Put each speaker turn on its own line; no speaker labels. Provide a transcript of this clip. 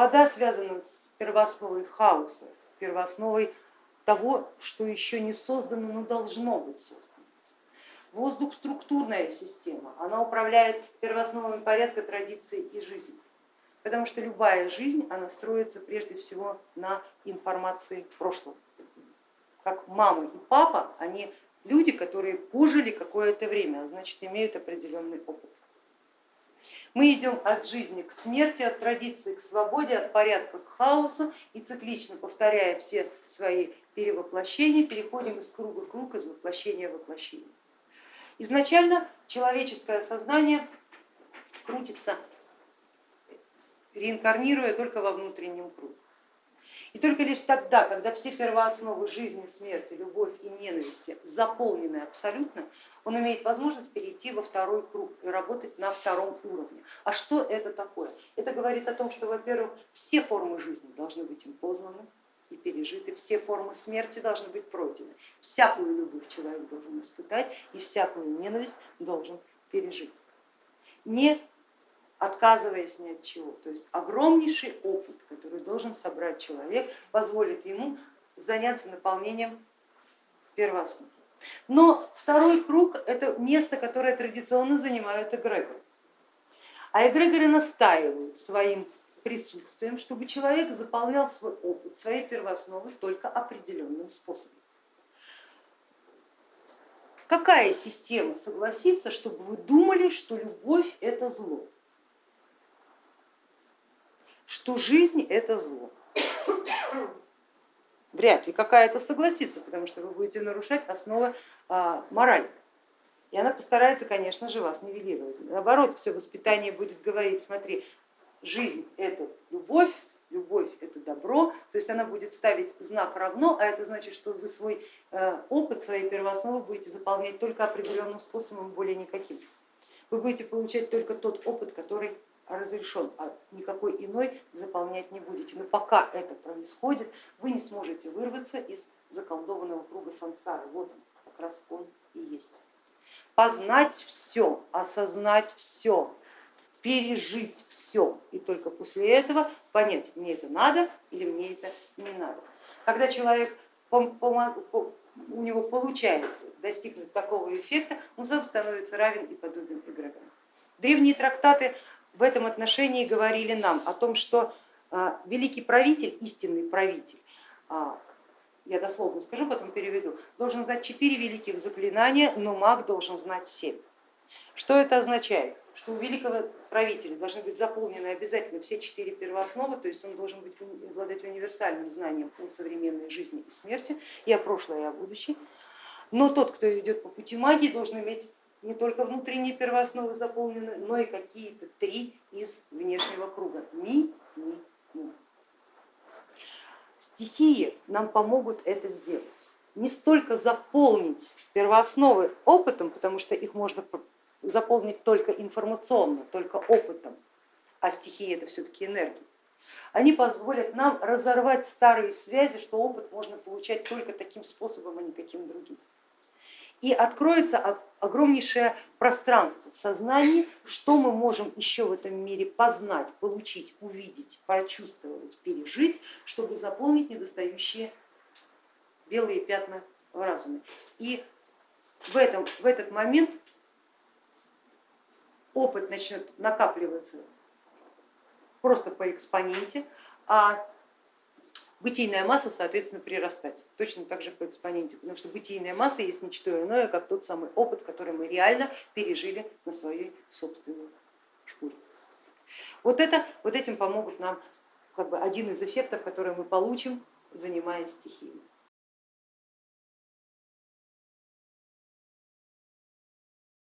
Вода связана с первоосновой хаоса, первоосновой того, что еще не создано, но должно быть создано. Воздух структурная система, она управляет первоосновами порядка, традиций и жизни, потому что любая жизнь, она строится прежде всего на информации прошлого. Как мама и папа, они люди, которые пожили какое-то время, а значит имеют определенный опыт. Мы идем от жизни к смерти, от традиции к свободе, от порядка к хаосу и циклично повторяя все свои перевоплощения, переходим из круга в круг, из воплощения в воплощение. Изначально человеческое сознание крутится, реинкарнируя только во внутреннем круге. И только лишь тогда, когда все первоосновы жизни, смерти, любовь и ненависти заполнены абсолютно, он имеет возможность перейти во второй круг и работать на втором уровне. А что это такое? Это говорит о том, что, во-первых, все формы жизни должны быть им познаны и пережиты, все формы смерти должны быть пройдены. Всякую любовь человек должен испытать и всякую ненависть должен пережить. Не отказываясь ни от чего. То есть огромнейший опыт, который должен собрать человек, позволит ему заняться наполнением первооснов. Но второй круг это место, которое традиционно занимают эгрегоры. А эгрегоры настаивают своим присутствием, чтобы человек заполнял свой опыт, свои первоосновы только определенным способом. Какая система согласится, чтобы вы думали, что любовь это зло? Что жизнь это зло. Вряд ли какая-то согласится, потому что вы будете нарушать основы а, морали. И она постарается, конечно же, вас нивелировать. Наоборот, все воспитание будет говорить, смотри, жизнь это любовь, любовь это добро, то есть она будет ставить знак равно, а это значит, что вы свой э, опыт, свои первоосновы будете заполнять только определенным способом, более никаким. Вы будете получать только тот опыт, который разрешен, а никакой иной заполнять не будете. Но пока это происходит, вы не сможете вырваться из заколдованного круга сансары. Вот он, как раз он и есть. Познать все, осознать все, пережить все и только после этого понять, мне это надо или мне это не надо. Когда человек у него получается достигнуть такого эффекта, он сам становится равен и подобен эгрегорам. Древние трактаты в этом отношении говорили нам о том, что а, великий правитель, истинный правитель, а, я дословно скажу, потом переведу, должен знать четыре великих заклинания, но маг должен знать семь. Что это означает? Что у великого правителя должны быть заполнены обязательно все четыре первоосновы, то есть он должен быть, обладать универсальным знанием о современной жизни и смерти, и о прошлом, и о будущем. Но тот, кто идет по пути магии, должен иметь не только внутренние первоосновы заполнены, но и какие-то три из внешнего круга. Ми, ми, ми. Стихии нам помогут это сделать. Не столько заполнить первоосновы опытом, потому что их можно заполнить только информационно, только опытом, а стихии это все-таки энергия. Они позволят нам разорвать старые связи, что опыт можно получать только таким способом, а не каким другим и откроется огромнейшее пространство в сознании, что мы можем еще в этом мире познать, получить, увидеть, почувствовать, пережить, чтобы заполнить недостающие белые пятна в разуме. И в, этом, в этот момент опыт начнет накапливаться просто по экспоненте, а бытийная масса, соответственно, прирастать, точно так же по экспоненте, потому что бытийная масса есть ничто иное, как тот самый опыт, который мы реально пережили на своей собственной шкуре. Вот, это, вот этим помогут нам как бы один из эффектов, который мы получим, занимаясь стихией.